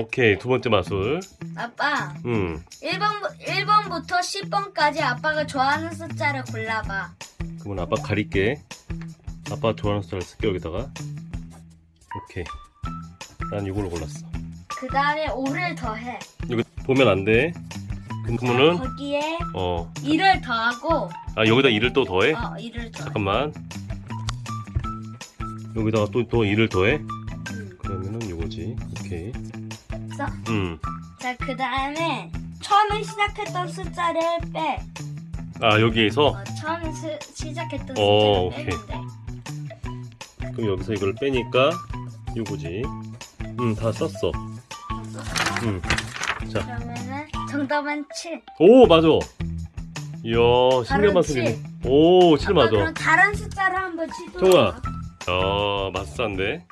오케이 두 번째 마술 아빠, 음 1번, 1번부터 10번까지 아빠가 좋아하는 숫자를 골라봐. 그러면 아빠 가릴게 아빠 좋아하는 숫자를 쓸게 여기다가 오케이 난 이걸로 골랐어 그 다음에 5를 더해. 이거 보면 안돼 그러면은 거기에 어 2를 더하고, 아 여기다 2를 또 더해? 어, 2를 더해. 잠깐만 여기다가 또또 2를 더해? 음. 그러면은 이거지 오케이 그래서, 음. 자, 그 다음에 처음에 시작했던 숫자를 빼. 아 여기에서 어, 처음 시, 시작했던 어, 숫자를 돼. 그럼 여기서 이걸 빼니까 이거지 음다 썼어 음. 자. 그러면은 정답은 7. 오 맞아 이야 신기한 칠. 오7 아빠 맞아 그럼 다른 숫자를 한번 시도해. 정우야. 야 마술사인데